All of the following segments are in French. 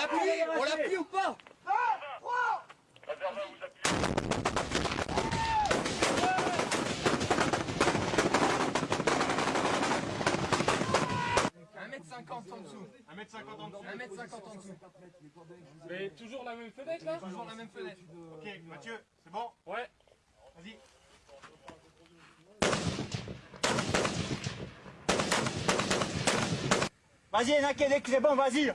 l'appuie On l'appuie ou pas? 2, 3 Réserva vous appuyez. en dessous. 1m50 en dessous. 1m50 en dessous. Mais toujours la même fenêtre là? Toujours la même fenêtre. Ok, Mathieu, c'est bon? Ouais. Vas-y. Vas-y, Nakedek, c'est bon, vas-y.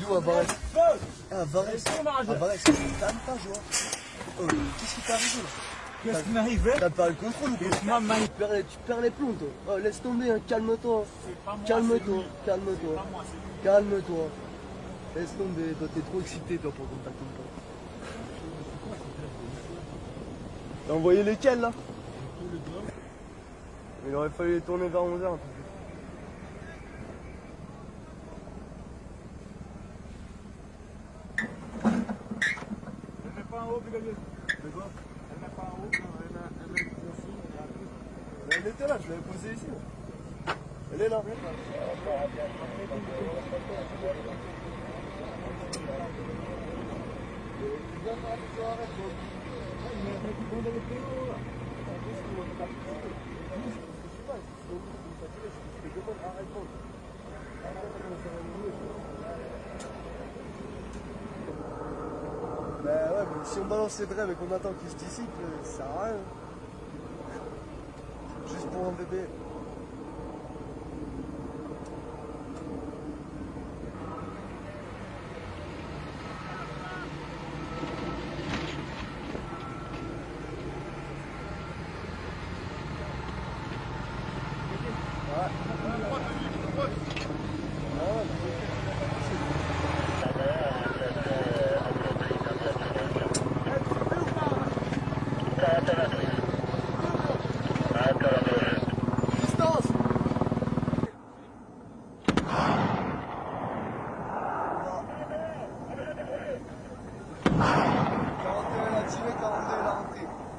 D'où à Varese Ah, Varese. Ah, Varese. T'as même pas joué. Oh, qu'est-ce qui t'est arrivé là? Qu'est-ce qui m'arrive T'as pas le contrôle ou quoi? Tu perds, les, tu perds les plombs, toi. Oh, laisse tomber, hein, calme-toi. Calme-toi, calme-toi. Calme-toi. Laisse tomber, toi, t'es trop excité, toi, pour qu'on t'accompagne pas. T'as envoyé lesquels, là? Il aurait fallu les tourner vers 11h, un peu plus. Elle met pas en Elle met pas en haut. Elle elle était là, je l'avais posée ici. Elle est là. Bah si on balance les drèves et qu'on attend qu'ils se dissipent, euh, ça sert à rien. Juste pour un bébé.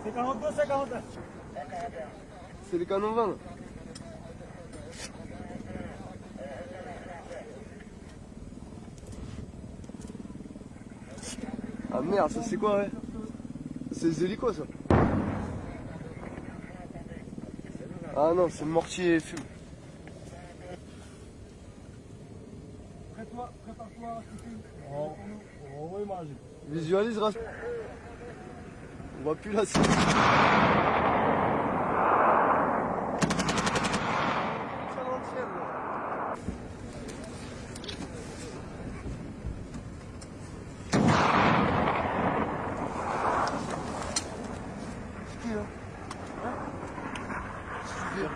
C'est 42, c'est 42. C'est le canon 20 là. Ah merde, ça c'est quoi ouais? C'est les hélicos ça Ah non, c'est le mortier et fume. Prépare-toi, prépare-toi. Oh, oh. Visualise Ras. On voit plus la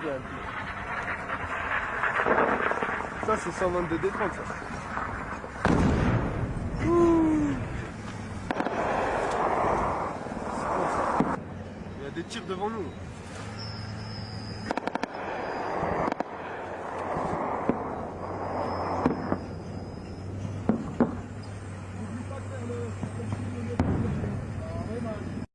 bien. Ça c'est 122 D30 ça. Ouh. Il y a des tirs devant nous.